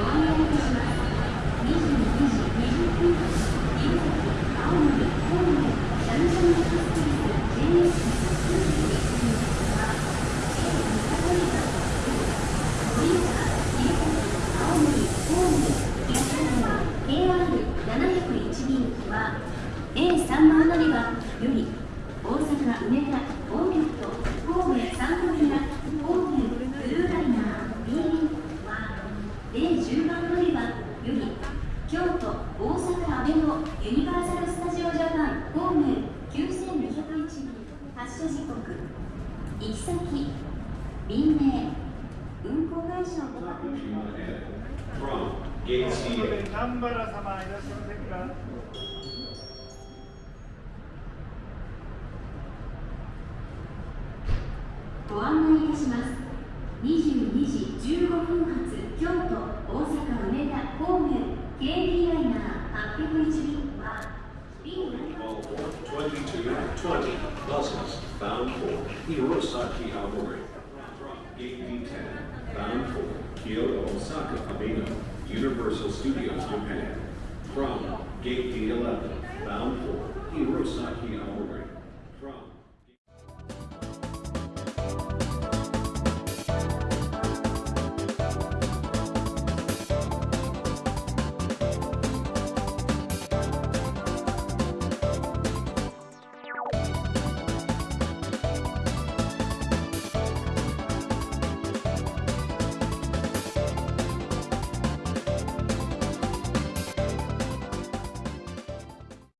Thank you. より京都大阪阿部のユニバーサル・スタジオ・ジャパン方面9201便発車時刻行き先便名運行会社をご確認しゃいませんかご案内いたします。22時15分発京都大阪。2220 buses bound for Hirosaki Aomori. From Gate D10, bound for Kyoto Osaka Abeno, Universal Studios Japan. From Gate D11, bound for Hirosaki Aomori. From